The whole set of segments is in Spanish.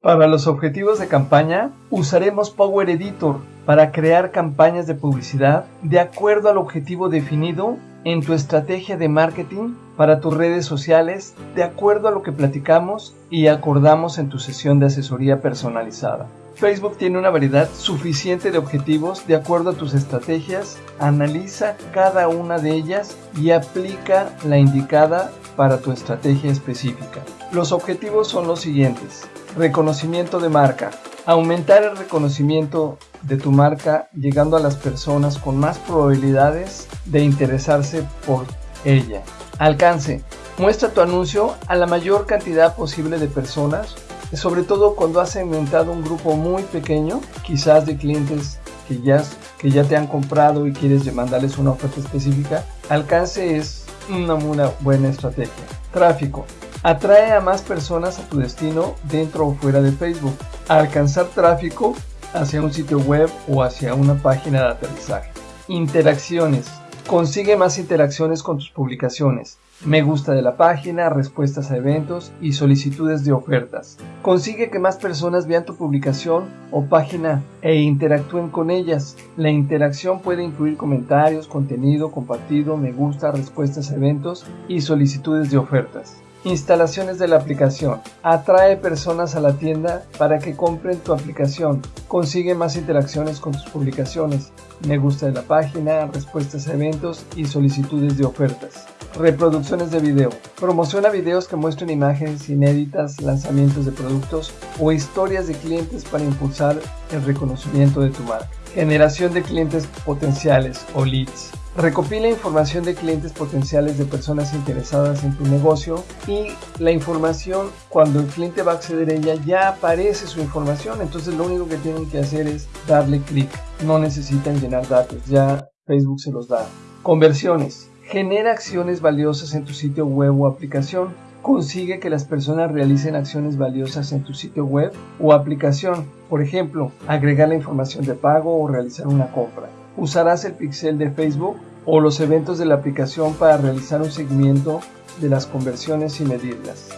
Para los objetivos de campaña, usaremos Power Editor para crear campañas de publicidad de acuerdo al objetivo definido en tu estrategia de marketing para tus redes sociales de acuerdo a lo que platicamos y acordamos en tu sesión de asesoría personalizada. Facebook tiene una variedad suficiente de objetivos de acuerdo a tus estrategias, analiza cada una de ellas y aplica la indicada para tu estrategia específica. Los objetivos son los siguientes. Reconocimiento de marca. Aumentar el reconocimiento de tu marca llegando a las personas con más probabilidades de interesarse por ella. Alcance. Muestra tu anuncio a la mayor cantidad posible de personas, sobre todo cuando has segmentado un grupo muy pequeño, quizás de clientes que ya, que ya te han comprado y quieres mandarles una oferta específica. Alcance es una muy buena estrategia. Tráfico. Atrae a más personas a tu destino dentro o fuera de Facebook. alcanzar tráfico hacia un sitio web o hacia una página de aterrizaje. Interacciones. Consigue más interacciones con tus publicaciones. Me gusta de la página, respuestas a eventos y solicitudes de ofertas. Consigue que más personas vean tu publicación o página e interactúen con ellas. La interacción puede incluir comentarios, contenido compartido, me gusta, respuestas a eventos y solicitudes de ofertas. Instalaciones de la aplicación. Atrae personas a la tienda para que compren tu aplicación. Consigue más interacciones con tus publicaciones. Me gusta de la página, respuestas a eventos y solicitudes de ofertas. Reproducciones de video. Promociona videos que muestren imágenes inéditas, lanzamientos de productos o historias de clientes para impulsar el reconocimiento de tu marca. Generación de clientes potenciales o leads. Recopila información de clientes potenciales de personas interesadas en tu negocio y la información cuando el cliente va a acceder a ella ya aparece su información. Entonces lo único que tienen que hacer es darle clic. No necesitan llenar datos, ya Facebook se los da. Conversiones. Genera acciones valiosas en tu sitio web o aplicación. Consigue que las personas realicen acciones valiosas en tu sitio web o aplicación. Por ejemplo, agregar la información de pago o realizar una compra usarás el pixel de Facebook o los eventos de la aplicación para realizar un seguimiento de las conversiones y medirlas.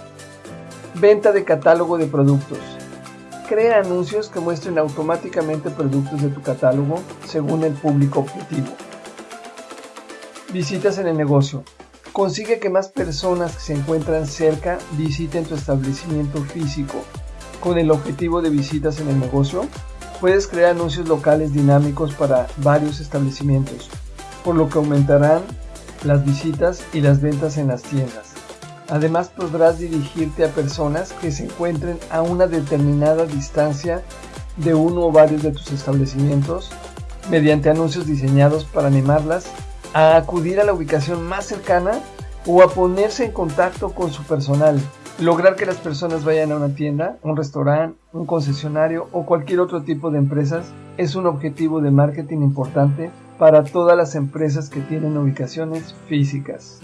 Venta de catálogo de productos. Crea anuncios que muestren automáticamente productos de tu catálogo según el público objetivo. Visitas en el negocio. Consigue que más personas que se encuentran cerca visiten tu establecimiento físico. Con el objetivo de visitas en el negocio, Puedes crear anuncios locales dinámicos para varios establecimientos, por lo que aumentarán las visitas y las ventas en las tiendas. Además podrás dirigirte a personas que se encuentren a una determinada distancia de uno o varios de tus establecimientos mediante anuncios diseñados para animarlas a acudir a la ubicación más cercana o a ponerse en contacto con su personal Lograr que las personas vayan a una tienda, un restaurante, un concesionario o cualquier otro tipo de empresas es un objetivo de marketing importante para todas las empresas que tienen ubicaciones físicas.